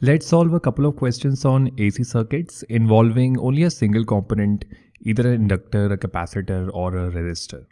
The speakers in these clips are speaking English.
Let's solve a couple of questions on AC circuits involving only a single component, either an inductor, a capacitor or a resistor.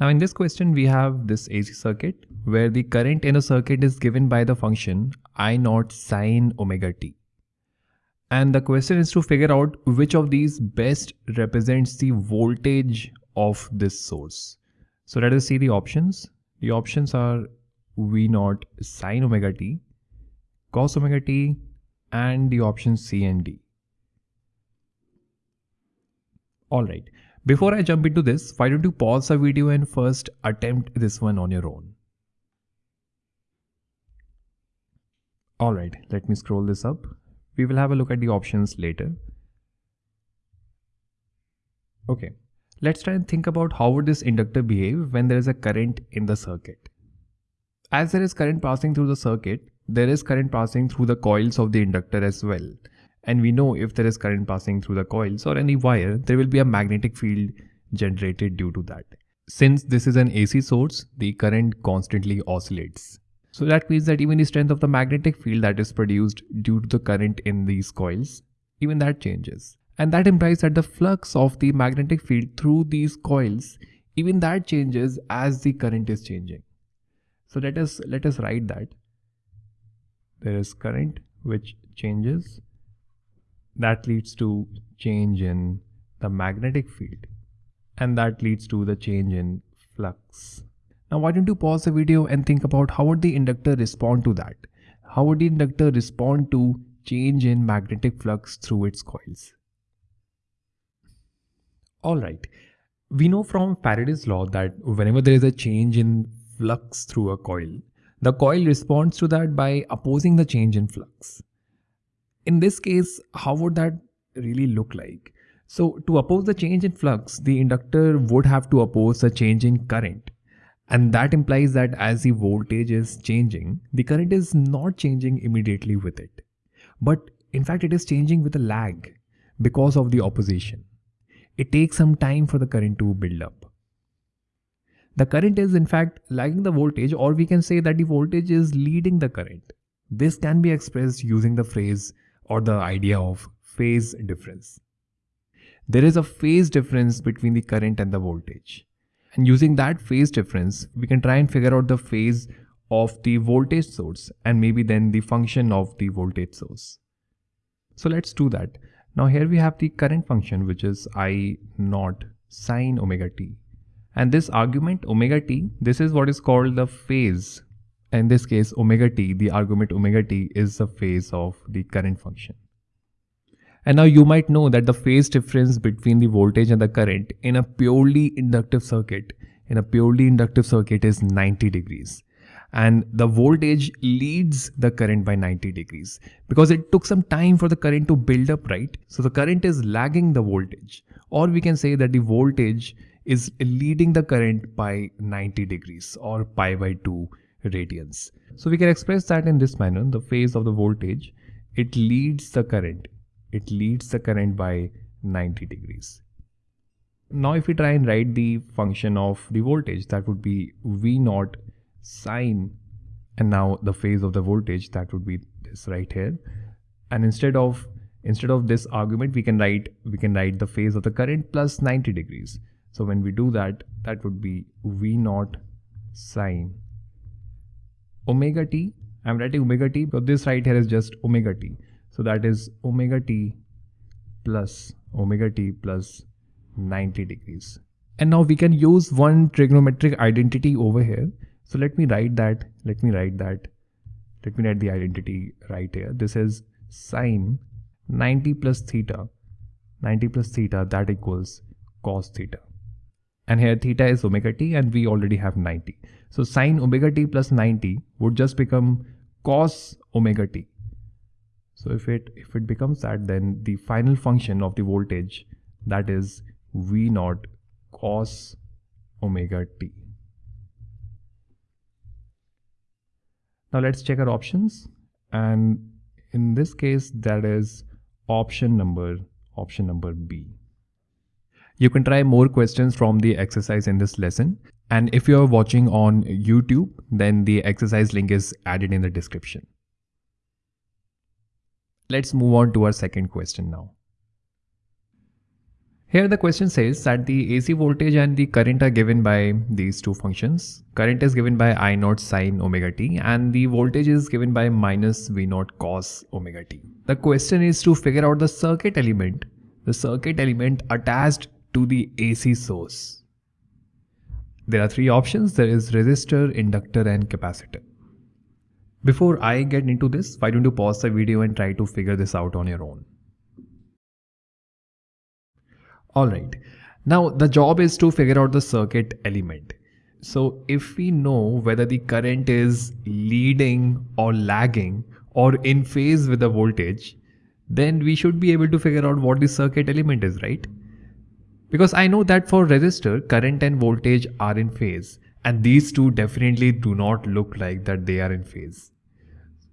Now in this question we have this AC circuit where the current in a circuit is given by the function I naught sine omega t. And the question is to figure out which of these best represents the voltage of this source. So let us see the options. The options are V naught sine omega t, cos omega t, and the options C and D. Alright, before I jump into this, why don't you pause the video and first attempt this one on your own. Alright, let me scroll this up. We will have a look at the options later. Okay, let's try and think about how would this inductor behave when there is a current in the circuit. As there is current passing through the circuit, there is current passing through the coils of the inductor as well. And we know if there is current passing through the coils or any wire, there will be a magnetic field generated due to that. Since this is an AC source, the current constantly oscillates. So that means that even the strength of the magnetic field that is produced due to the current in these coils, even that changes. And that implies that the flux of the magnetic field through these coils, even that changes as the current is changing. So let us let us write that. There is current which changes. That leads to change in the magnetic field. And that leads to the change in flux. Now why don't you pause the video and think about how would the inductor respond to that? How would the inductor respond to change in magnetic flux through its coils? Alright, we know from Faraday's law that whenever there is a change in flux through a coil, the coil responds to that by opposing the change in flux. In this case, how would that really look like? So to oppose the change in flux, the inductor would have to oppose the change in current. And that implies that as the voltage is changing, the current is not changing immediately with it. But in fact, it is changing with a lag because of the opposition. It takes some time for the current to build up. The current is in fact lagging the voltage or we can say that the voltage is leading the current. This can be expressed using the phrase or the idea of phase difference. There is a phase difference between the current and the voltage. And using that phase difference, we can try and figure out the phase of the voltage source and maybe then the function of the voltage source. So let's do that. Now here we have the current function which is I naught sine omega t. And this argument omega t, this is what is called the phase. In this case omega t, the argument omega t is the phase of the current function. And now you might know that the phase difference between the voltage and the current in a purely inductive circuit, in a purely inductive circuit is 90 degrees. And the voltage leads the current by 90 degrees because it took some time for the current to build up, right? So the current is lagging the voltage. Or we can say that the voltage is leading the current by 90 degrees or pi by 2 radians. So we can express that in this manner, the phase of the voltage, it leads the current it leads the current by 90 degrees. Now if we try and write the function of the voltage that would be V naught sine and now the phase of the voltage that would be this right here and instead of instead of this argument we can write we can write the phase of the current plus 90 degrees so when we do that that would be V naught sine omega t I'm writing omega t but this right here is just omega t so that is omega t plus omega t plus 90 degrees. And now we can use one trigonometric identity over here. So let me write that, let me write that, let me write the identity right here. This is sine 90 plus theta, 90 plus theta that equals cos theta. And here theta is omega t and we already have 90. So sine omega t plus 90 would just become cos omega t. So if it if it becomes that, then the final function of the voltage that is V naught cos omega t. Now let's check our options and in this case that is option number option number B. You can try more questions from the exercise in this lesson and if you are watching on YouTube then the exercise link is added in the description. Let's move on to our second question now. Here the question says that the AC voltage and the current are given by these two functions. Current is given by I naught sine omega t and the voltage is given by minus V naught cos omega t. The question is to figure out the circuit element, the circuit element attached to the AC source. There are three options. There is resistor, inductor and capacitor. Before I get into this, why don't you pause the video and try to figure this out on your own. Alright, now the job is to figure out the circuit element. So if we know whether the current is leading or lagging or in phase with the voltage, then we should be able to figure out what the circuit element is, right? Because I know that for resistor, current and voltage are in phase and these two definitely do not look like that they are in phase.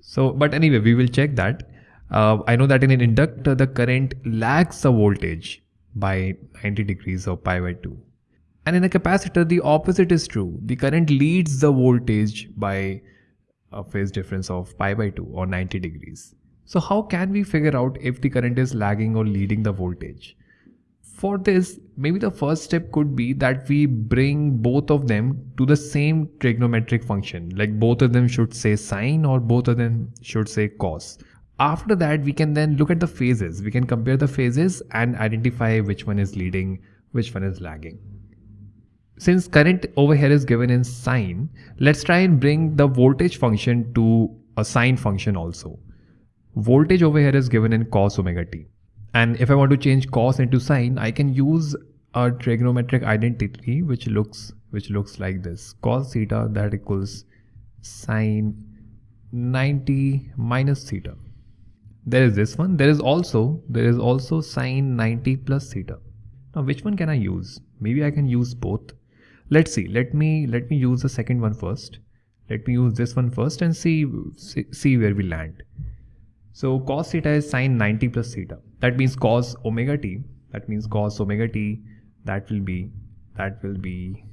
So, but anyway, we will check that. Uh, I know that in an inductor, the current lags the voltage by 90 degrees or pi by 2. And in a capacitor, the opposite is true. The current leads the voltage by a phase difference of pi by 2 or 90 degrees. So how can we figure out if the current is lagging or leading the voltage? For this, maybe the first step could be that we bring both of them to the same trigonometric function. Like both of them should say sine or both of them should say cos. After that we can then look at the phases. We can compare the phases and identify which one is leading which one is lagging. Since current over here is given in sine let's try and bring the voltage function to a sine function also. Voltage over here is given in cos omega t and if i want to change cos into sine i can use a trigonometric identity which looks which looks like this. Cos theta that equals sine 90 minus theta. There is this one. There is also there is also sine 90 plus theta. Now which one can i use? Maybe i can use both. Let's see. Let me let me use the second one first. Let me use this one first and see see, see where we land so cos theta is sine 90 plus theta. That means cos omega t. That means cos omega t that will be that will be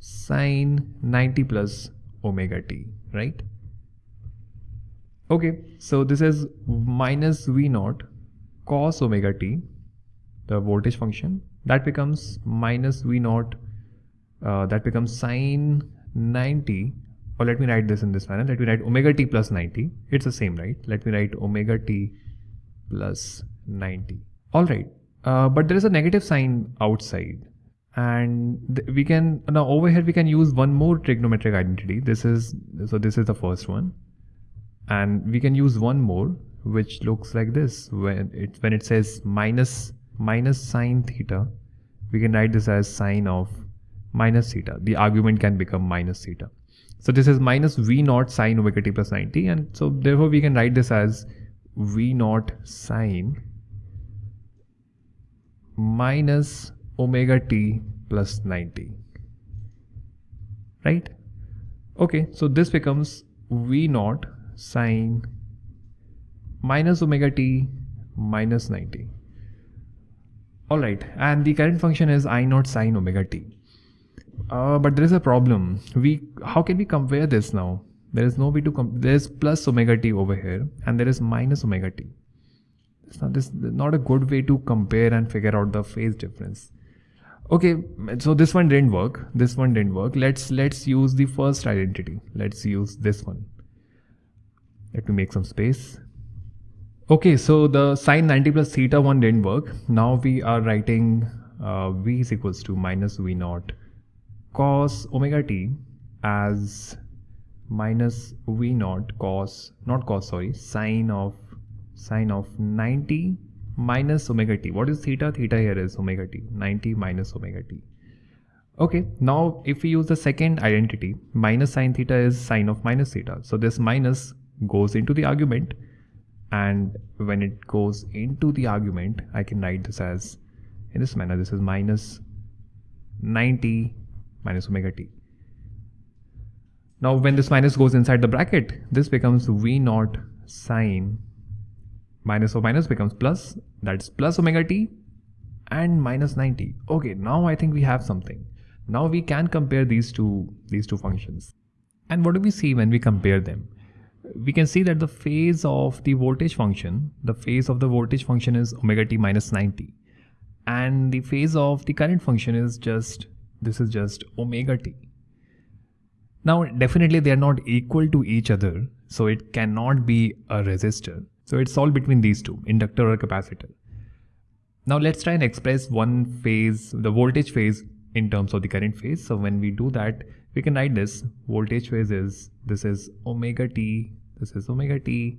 sine 90 plus omega t right? Okay, so this is minus V naught cos omega t, the voltage function, that becomes minus V naught, uh, that becomes sine 90, or let me write this in this manner, let me write omega t plus 90, it's the same, right? Let me write omega t plus 90. Alright, uh, but there is a negative sign outside. And we can now over here we can use one more trigonometric identity. This is so this is the first one. And we can use one more which looks like this. When it when it says minus minus sine theta we can write this as sine of minus theta. The argument can become minus theta so this is minus v naught sine omega t plus 90 and so therefore we can write this as v naught sine minus omega t plus 90 right okay so this becomes v naught sine minus omega t minus 90. Alright, and the current function is I naught sine omega t. Uh, but there is a problem. We How can we compare this now? There is no way to compare. There is plus omega t over here and there is minus omega t. It's not, this, not a good way to compare and figure out the phase difference. Okay, so this one didn't work. This one didn't work. Let's let's use the first identity. Let's use this one. Let me make some space. Okay, so the sine 90 plus theta one didn't work. Now we are writing uh, v is equals to minus v naught cos omega t as minus v naught cos, not cos, sorry, sine of sine of 90 minus omega t. What is theta? Theta here is omega t, 90 minus omega t. Okay, now if we use the second identity, minus sine theta is sine of minus theta. So this minus goes into the argument and when it goes into the argument I can write this as in this manner this is minus 90 minus omega t. Now when this minus goes inside the bracket this becomes v naught sine minus or minus becomes plus that's plus omega t and minus 90 okay now I think we have something. Now we can compare these two these two functions. And what do we see when we compare them? We can see that the phase of the voltage function, the phase of the voltage function is omega t minus 90 and the phase of the current function is just, this is just omega t. Now definitely they are not equal to each other so it cannot be a resistor. So it's all between these two, inductor or capacitor. Now let's try and express one phase, the voltage phase in terms of the current phase. So when we do that, we can write this voltage phase is, this is omega t, this is omega t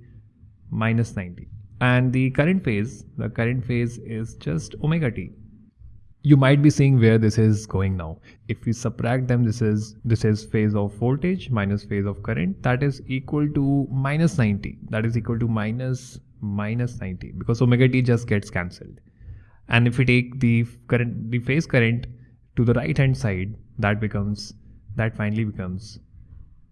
minus 90. And the current phase, the current phase is just omega t. You might be seeing where this is going now. If we subtract them, this is this is phase of voltage minus phase of current. That is equal to minus 90. That is equal to minus minus 90 because omega t just gets cancelled and if we take the current the phase current to the right hand side that becomes that finally becomes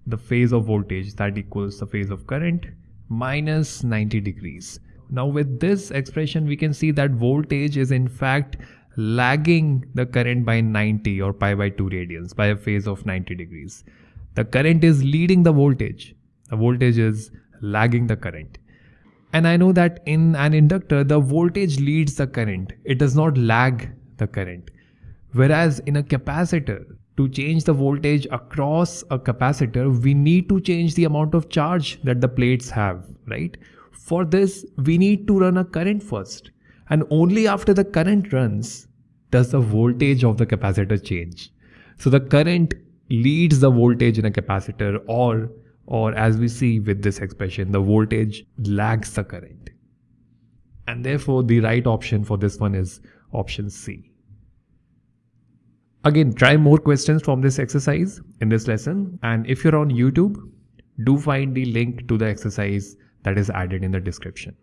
the phase of voltage that equals the phase of current minus 90 degrees now with this expression we can see that voltage is in fact lagging the current by 90 or pi by 2 radians by a phase of 90 degrees the current is leading the voltage the voltage is lagging the current and I know that in an inductor, the voltage leads the current. It does not lag the current. Whereas in a capacitor, to change the voltage across a capacitor, we need to change the amount of charge that the plates have, right? For this, we need to run a current first. And only after the current runs does the voltage of the capacitor change. So the current leads the voltage in a capacitor or or as we see with this expression, the voltage lags the current. And therefore, the right option for this one is option C. Again, try more questions from this exercise in this lesson. And if you're on YouTube, do find the link to the exercise that is added in the description.